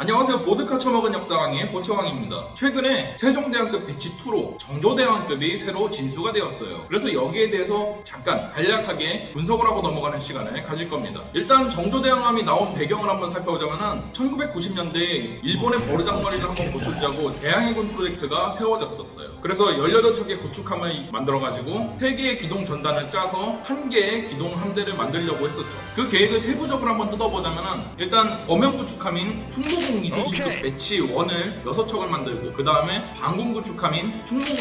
안녕하세요. 보드카 처먹은 역사왕의 보처왕입니다. 최근에 세종대왕급 batch 2로 정조대왕급이 새로 진수가 되었어요. 그래서 여기에 대해서 잠깐 간략하게 분석을 하고 넘어가는 시간을 가질 겁니다. 일단 정조대왕함이 나온 배경을 한번 살펴보자면은 1990년대에 일본의 버르장머리를 한번 고쳐주자고 대양해군 프로젝트가 세워졌었어요. 그래서 18척의 구축함을 만들어가지고 3개의 기동 전단을 짜서 한 개의 기동 함대를 만들려고 했었죠. 그 계획을 세부적으로 한번 뜯어보자면은 일단 범용 구축함인 충 무공 이순신급 오케이. batch 1을 6척을 만들고 그 다음에 방공 구축함인 충무공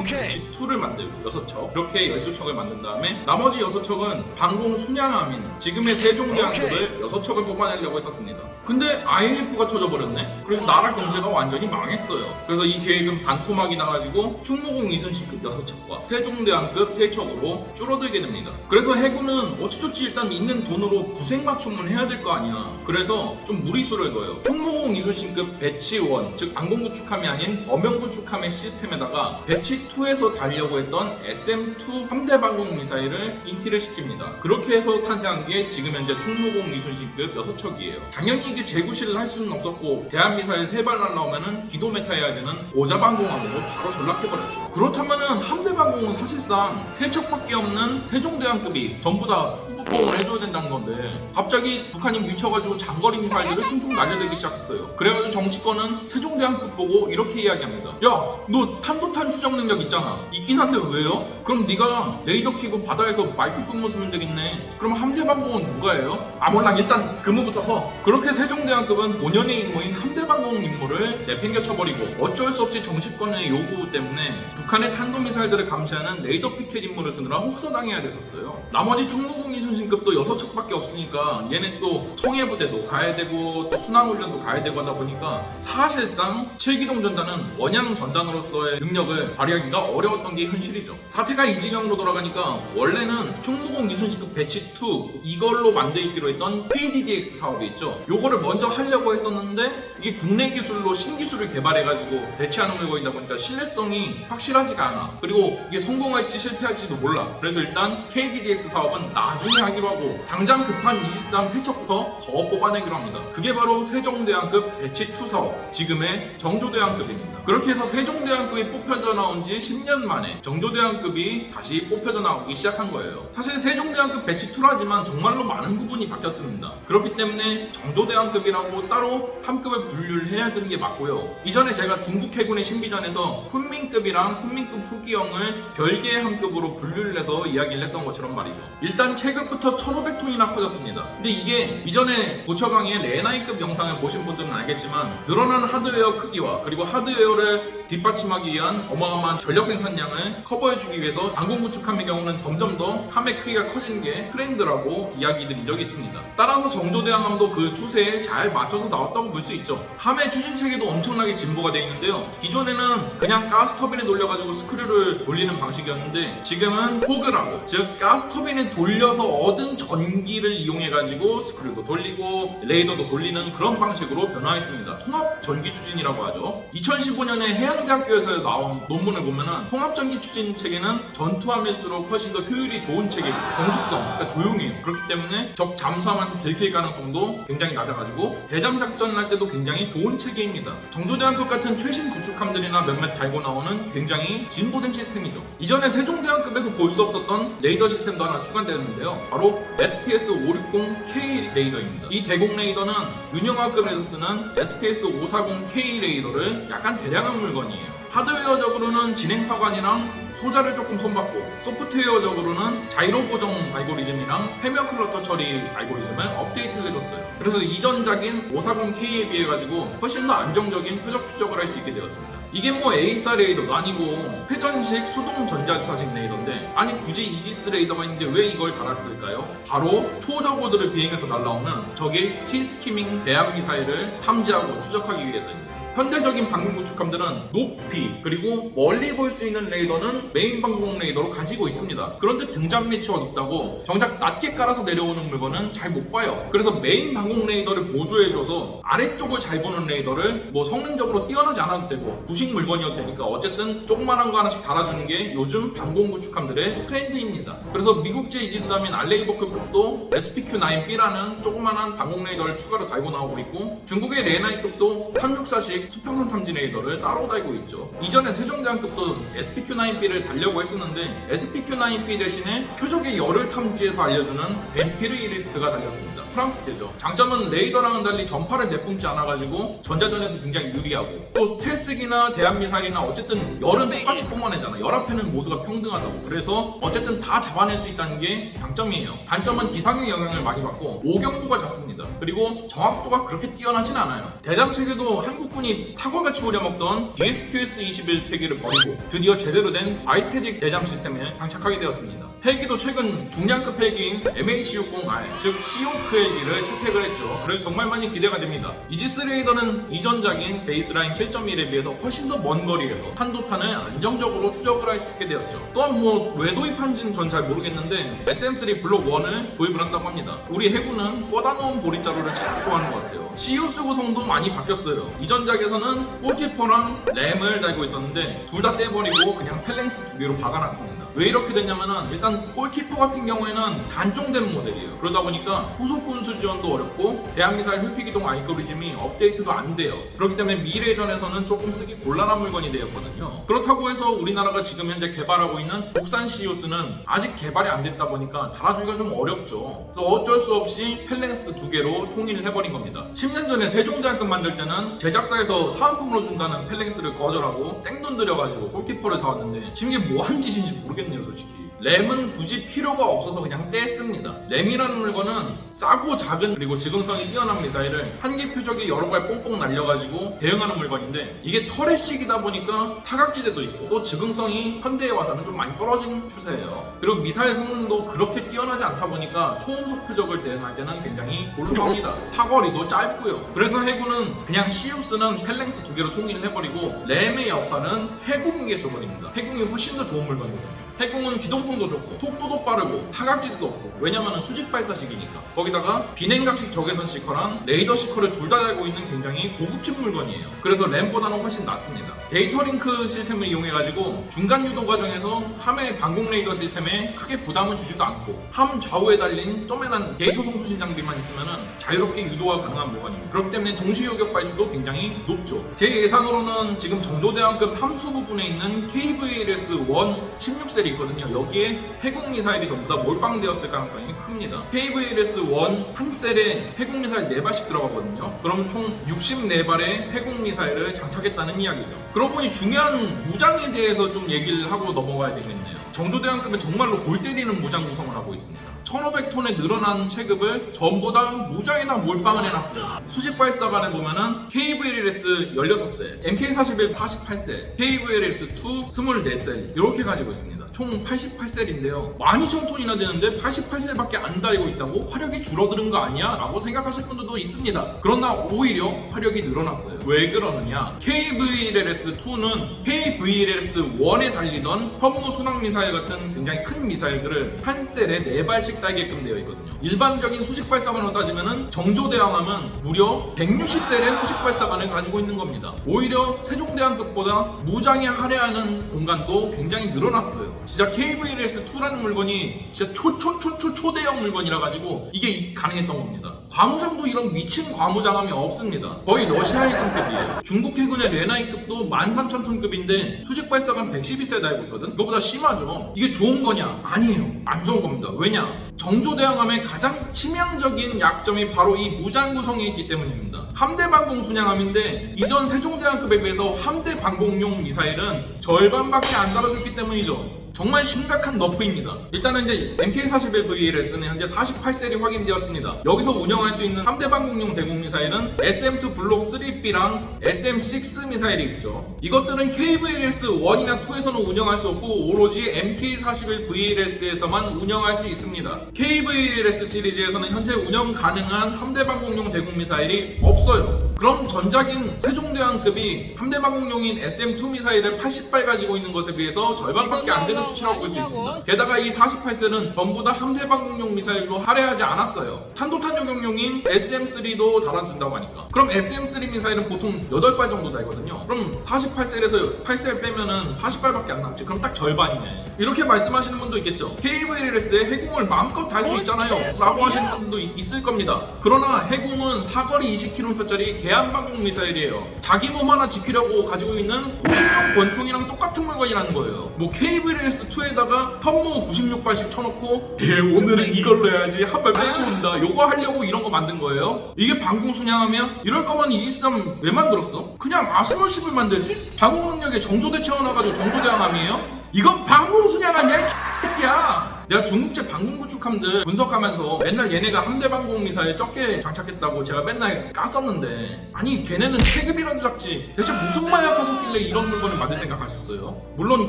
오케이. batch 2를 만들고 6척 그렇게 12척을 만든 다음에 나머지 6척은 방공 순양함인 지금의 세종대왕급을 6척을 뽑아내려고 했었습니다. 근데 IMF가 터져버렸네? 그래서 나라 경제가 완전히 망했어요. 그래서 이 계획은 반토막이 나가지고 충무공 이순신급 6척과 세종대왕급 3척으로 줄어들게 됩니다. 그래서 해군은 어찌저찌 일단 있는 돈으로 구색 맞춤을 해야 될 거 아니야. 그래서 좀 무리수를 둬요. 충무 공 이순신급 batch 1, 즉 방공구축함이 아닌 범용구축함의 시스템에다가 batch 2에서 달려고 했던 SM2 함대 방공 미사일을 인티를 시킵니다. 그렇게 해서 탄생한 게 지금 현재 충무공 이순신급 6척이에요. 당연히 이게 제구실을 할 수는 없었고 대함 미사일 3발 날라오면은 기도 메타해야 되는 고자 방공함으로 바로 전락해버렸죠. 그렇다면은 함대 방공은 사실상 3척밖에 없는 세종대왕급이 전부 다 후보봉을 해줘야 된다는 건데 갑자기 북한이 미쳐가지고 장거리 미사일을 숭숭 날려대기 시작했어요. 그래가지고 정치권은 세종대왕급 보고 이렇게 이야기합니다. 야, 너 탄도탄 추적 능력 있잖아. 있긴 한데 왜요? 그럼 네가 레이더 키고 바다에서 말뚝 근무 쓰면 되겠네. 그럼 함대 방공은 누가 해요? 아 몰라 일단 근무부터 서. 그렇게 세종대왕급은 본연의 임무인 함대 방공 임무를 내팽겨 쳐버리고 어쩔 수 없이 정치권의 요구 때문에 북한의 탄도미사일들을 감시하는 레이더 picket 임무를 쓰느라 혹사당해야 됐었어요. 나머지 충무공 이순신급도 6척밖에 없으니까 얘네 또 청해부대도 가야 되고 또 순항훈련도 가야 되고 하다 보니까 사실상 7기동 전단은 원양 전단으로서의 능력을 발휘하기가 어려웠던 게 현실이죠. 사태가 이진영으로 돌아가니까 원래는 충무공 이순신급 배치 2 이걸로 만들기로 했던 PDDX 사업이 있죠. 요거를 먼저 하려고 했었는데 이게 국내 기술로 신기술을 개발해가지고 배치하는 걸 거이다 보니까 신뢰성이 확실하지가 않아. 그리고 이게 성공할지 실패할지도 몰라. 그래서 일단 KDDX 사업은 나중에 하기로 하고 당장 급한 23 세척부터 더 뽑아내기로 합니다. 그게 바로 세종대왕급 배치2 사업, 지금의 정조대왕급입니다. 그렇게 해서 세종대왕급이 뽑혀져 나온 지 10년 만에 정조대왕급이 다시 뽑혀져 나오기 시작한 거예요. 사실 세종대왕급 batch 2라지만 정말로 많은 부분이 바뀌었습니다. 그렇기 때문에 정조대왕급이라고 따로 함급을 분류를 해야 되는 게 맞고요. 이전에 제가 중국 해군의 신비전에서 쿤밍급이랑 쿤밍급 후기형을 별개의 함급으로 분류를 해서 이야기를 했던 것처럼 말이죠. 일단 체급 부터 1500톤이나 커졌습니다. 근데 이게 이전에 고처강의 런하이급 영상을 보신 분들은 알겠지만 늘어난 하드웨어 크기와 그리고 하드웨어를 뒷받침하기 위한 어마어마한 전력 생산량을 커버해주기 위해서 방공 구축함의 경우는 점점 더 함의 크기가 커지는 게 트렌드라고 이야기 드린 적이 있습니다. 따라서 정조대왕함도 그 추세에 잘 맞춰서 나왔다고 볼 수 있죠. 함의 추진 체계도 엄청나게 진보가 되어 있는데요. 기존에는 그냥 가스 터빈에 돌려가지고 스크류를 돌리는 방식이었는데 지금은 포그라고 즉 가스 터빈에 돌려서 얻은 전기를 이용해가지고 스크류도 돌리고 레이더도 돌리는 그런 방식으로 변화했습니다. 통합 전기 추진이라고 하죠. 2015년에 해양대학교에서 나온 논문을 보면은 통합 전기 추진 체계는 전투함일수록 훨씬 더 효율이 좋은 체계입니다. 정숙성, 그러니까 조용해요. 그렇기 때문에 적 잠수함한테 들킬 가능성도 굉장히 낮아가지고 대잠 작전을 할 때도 굉장히 좋은 체계입니다. 정조대왕급 같은 최신 구축함들이나 몇몇 달고 나오는 굉장히 진보된 시스템이죠. 이전에 세종대왕급에서 볼 수 없었던 레이더 시스템도 하나 추가되었는데요. 바로 SPS-560K 레이더입니다. 이 대공 레이더는 윤영하급에서 쓰는 SPS-540K 레이더를 약간 개량한 물건이에요. 하드웨어적으로는 진행파관이랑 소자를 조금 손봤고 소프트웨어적으로는 자이로 보정 알고리즘이랑 해면 clutter 처리 알고리즘을 업데이트를 해줬어요. 그래서 이전작인 540K에 비해 가지고 훨씬 더 안정적인 표적 추적을 할 수 있게 되었습니다. 이게 뭐 AESA 레이더도 아니고 회전식 수동 전자주사식 레이더인데 아니 굳이 이지스 레이더가 있는데 왜 이걸 달았을까요? 바로 초저고도를 비행해서 날라오는 적의 sea skimming 대함 미사일을 탐지하고 추적하기 위해서입니다. 현대적인 방공 구축함들은 높이 그리고 멀리 볼 수 있는 레이더는 메인 방공 레이더로 가지고 있습니다. 그런데 등잔 밑이 어둡다고 정작 낮게 깔아서 내려오는 물건은 잘 못 봐요. 그래서 메인 방공 레이더를 보조해줘서 아래쪽을 잘 보는 레이더를 뭐 성능적으로 뛰어나지 않아도 되고 구식 물건이어도 되니까 어쨌든 조그만한 거 하나씩 달아주는 게 요즘 방공 구축함들의 트렌드입니다. 그래서 미국제 이지스함인 알레이버크급도 SPQ-9B라는 조그만한 방공 레이더를 추가로 달고 나오고 있고 중국의 런하이급도 364식 수평선 탐지 레이더를 따로 달고 있죠. 이전에 세종대왕급도 SPQ-9B를 달려고 했었는데 SPQ-9B 대신에 표적의 열을 탐지해서 알려주는 VAMPIR IRST가 달렸습니다. 프랑스제죠. 장점은 레이더랑은 달리 전파를 내뿜지 않아가지고 전자전에서 굉장히 유리하고 또 스텔스기나 대함미사일이나 어쨌든 열은 똑같이 뿜어내잖아. 열 앞에는 모두가 평등하다고. 그래서 어쨌든 다 잡아낼 수 있다는 게 장점이에요. 단점은 기상의 영향을 많이 받고 오경도가 작습니다. 그리고 정확도가 그렇게 뛰어나진 않아요. 대잠 체계도 한국군이 사골같이 우려먹던 DSQS-21 체계를 버리고 드디어 제대로 된 bistatic 대잠 시스템에 장착하게 되었습니다. 헬기도 최근 중량급 헬기인 MH-60R 즉 시호크 헬기를 채택을 했죠. 그래서 정말 많이 기대가 됩니다. 이지스 레이더는 이전작인 baseline 7.1에 비해서 훨씬 더 먼 거리에서 탄도탄을 안정적으로 추적을 할 수 있게 되었죠. 또한 뭐 왜 도입한지는 전 잘 모르겠는데 SM3 블록 1을 도입을 한다고 합니다. 우리 해군은 꽂아놓은 보리자루를 참 좋아하는 것 같아요. CUS 구성도 많이 바뀌었어요. 이전작에서는 골키퍼랑 램을 달고 있었는데 둘 다 떼버리고 그냥 펠랭스 두 개로 박아놨습니다. 왜 이렇게 됐냐면은 일단 골키퍼 같은 경우에는 단종된 모델이에요. 그러다 보니까 후속 군수 지원도 어렵고 대한미사일 회피기동 알고리즘이 업데이트도 안 돼요. 그렇기 때문에 미래전에서는 조금 쓰기 곤란한 물건이 되었거든요. 그렇다고 해서 우리나라가 지금 현재 개발하고 있는 국산 CUS는 아직 개발이 안 됐다 보니까 달아주기가 좀 어렵죠. 그래서 어쩔 수 없이 펠랭스 두 개로 통일을 해버린 겁니다. 10년 전에 세종대왕급 만들 때는 제작사에서 사은품으로 준다는 펠랭스를 거절하고 땡돈 들여가지고 골키퍼를 사왔는데 지금 이게 뭐한 짓인지 모르겠네요 솔직히 램은 굳이 필요가 없어서 그냥 뗐습니다. 램이라는 물건은 싸고 작은 그리고 지금성이 뛰어난 미사일을 한 개 표적이 여러 발 뽕뽕 날려가지고 대응하는 물건인데 이게 터렛식이다 보니까 사각지대도 있고 또 지금성이 현대에 와서는 좀 많이 떨어진 추세예요. 그리고 미사일 성능도 그렇게 뛰어나지 않다 보니까 초음속 표적을 대응할 때는 굉장히 곤란합니다. 사거리도 짧고요. 그래서 해군은 그냥 시우스는 펠랭스 두 개로 통일을 해버리고 램의 역할은 해공에게 줘버립니다. 해공이 훨씬 더 좋은 물건이거든요 해공은 기동성도 좋고 속도도 빠르고 타각지도 없고 왜냐면 수직 발사식이니까. 거기다가 비냉각식 적외선 seeker랑 레이더 seeker를 둘 다 달고 있는 굉장히 고급진 물건이에요. 그래서 RAM보다는 훨씬 낫습니다. 데이터 링크 시스템을 이용해가지고 중간 유도 과정에서 함의 방공 레이더 시스템에 크게 부담을 주지도 않고 함 좌우에 달린 쪼매난 데이터 송수신 장비만 있으면 자유롭게 유도가 가능한 물건입니다. 그렇기 때문에 동시 요격 발수도 굉장히 높죠. 제 예상으로는 지금 정조대왕급 함수 부분에 있는 KVLS-1 16 cell이 있거든요. 여기에 해궁 미사일이 전부 다 몰빵되었을 가능성이 큽니다. KVLS-1 한 cell에 해궁 미사일 4발씩 들어가거든요. 그럼 총 64발의 해궁 미사일을 장착했다는 이야기죠. 그러고 보니 중요한 무장에 대해서 좀 얘기를 하고 넘어가야 되겠네요. 정조대왕급은 정말로 골 때리는 무장 구성을 하고 있습니다 1500톤의 늘어난 체급을 전부 다 무장에다 몰빵을 해놨어요. 수직 발사관에 보면은 KVLS 16셀, MK41 48셀, KVLS2 24셀 이렇게 가지고 있습니다. 총 88셀인데요. 12,000톤이나 되는데 88셀밖에 안 달고 있다고 화력이 줄어드는 거 아니야? 라고 생각하실 분들도 있습니다. 그러나 오히려 화력이 늘어났어요. 왜 그러느냐? KVLS2는 KVLS1에 달리던 현무 순항 미사일 같은 굉장히 큰 미사일들을 한 셀에 4발씩 달게끔 되어 있거든요. 일반적인 수직 발사관으로 따지면 정조대왕함은 무려 160셀의 수직 발사관을 가지고 있는 겁니다. 오히려 세종대왕급보다 무장에 할애하는 공간도 굉장히 늘어났어요. 진짜 KVLS2라는 물건이 진짜 초초초초 초대형 물건이라 가지고 이게 가능했던 겁니다. 과무장도 이런 미친 과무장함이 없습니다. 거의 러시아해군급이에요. 중국 해군의 레나이급도 13,000톤급인데 수직 발사관 112세 달고 있거든? 이거보다 심하죠. 이게 좋은 거냐? 아니에요. 안 좋은 겁니다. 왜냐? 정조대왕함의 가장 치명적인 약점이 바로 이 무장 구성에 있기 때문입니다. 함대 방공 순양함인데 이전 세종대왕급에 비해서 함대 방공용 미사일은 절반밖에 안 달아줬기 때문이죠 정말 심각한 너프입니다. 일단은 이제 MK41VLS는 현재 48셀이 확인되었습니다. 여기서 운영할 수 있는 함대 방공용 대공 미사일은 SM2 블록 3B랑 SM6 미사일이 있죠. 이것들은 KVLS 1이나 2에서는 운영할 수 없고 오로지 MK41VLS에서만 운영할 수 있습니다. KVLS 시리즈에서는 현재 운영 가능한 함대 방공용 대공 미사일이 없어요. 그럼 전작인 세종대왕급이 함대 방공용인 SM2 미사일을 80발 가지고 있는 것에 비해서 절반밖에 안 되는 수치라고 볼 수 있습니다. 게다가 이 48셀은 전부 다 함대 방공용 미사일로 할애하지 않았어요. 탄도탄 요격용인 SM3도 달아준다고 하니까. 그럼 SM3 미사일은 보통 8발 정도 달거든요. 그럼 48셀에서 8셀 빼면은 40발밖에 안 남지. 그럼 딱 절반이네. 이렇게 말씀하시는 분도 있겠죠. KVLS에 해공을 마음껏 달 수 있잖아요. 라고 하시는 분도 이- 있을 겁니다. 그러나 해공은 사거리 20km짜리 개 한방공 미사일이에요. 자기 몸 하나 지키려고 가지고 있는 고신용 권총이랑 똑같은 물건이라는 거예요. 뭐 KVLS2에다가 턴모 96발씩 쳐놓고 예 오늘은 이걸로 해야지 한 발 빼고 온다. 요거 하려고 이런 거 만든 거예요. 이게 방공 순양하면 이럴 거면 이지스함 왜 만들었어? 그냥 아스노십을 만들지? 방공 능력에 정조대 채워놔가지고 정조대항함이에요? 이건 방공 순양함이야 이 새끼야. 내가 중국제 방공 구축함들 분석하면서 맨날 얘네가 함대 방공 미사일 적게 장착했다고 제가 맨날 깠었는데 아니 걔네는 체급이라도 작지 대체 무슨 마약가 섞길래 이런 물건을 만들 생각하셨어요? 물론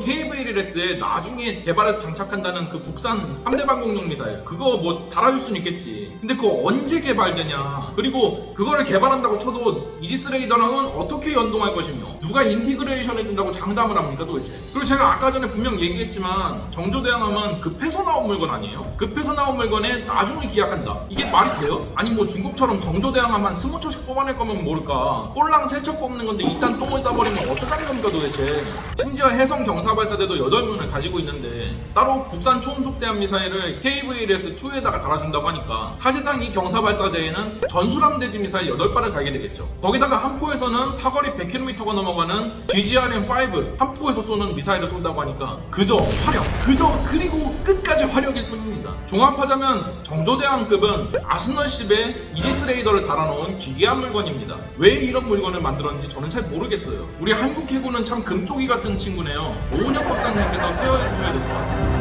KVLS에 나중에 개발해서 장착한다는 그 국산 함대 방공용 미사일 그거 뭐 달아줄 수는 있겠지. 근데 그거 언제 개발되냐? 그리고 그거를 개발한다고 쳐도 이지스 레이더랑은 어떻게 연동할 것이며 누가 integration 해준다고 장담을 합니까 도대체? 그리고 제가 아까 전에 분명 얘기했지만 정조대왕함은 급해서 나온 물건 아니에요? 급해서 나온 물건에 나중에 기약한다 이게 말이 돼요? 아니 뭐 중국처럼 스무 척씩 뽑아낼 거면 모를까 꼴랑 세척 뽑는 건데 일단 똥을 싸버리면 어쩌자는 겁니까 도대체 심지어 해성 경사발사대도 8문을 가지고 있는데 따로 국산 초음속대함 미사일을 KVLS2에다가 달아준다고 하니까 사실상 이 경사발사대에는 전술함 대지 미사일 8발을 달게 되겠죠 거기다가 한 포에서는 사거리 100km가 넘어가는 GGRM5 한 포에서 쏘는 미사일을 쏜다고 하니까 그저 화력 그저 그리고 끝까 지 화력일 뿐입니다. 종합하자면 정조대왕급은 아스널십에 이지스 레이더를 달아놓은 기괴한 물건입니다. 왜 이런 물건을 만들었는지 저는 잘 모르겠어요. 우리 한국 해군은 참 금쪽이 같은 친구네요. 오은혁 박사님께서 케어해 주셔야 될 것 같습니다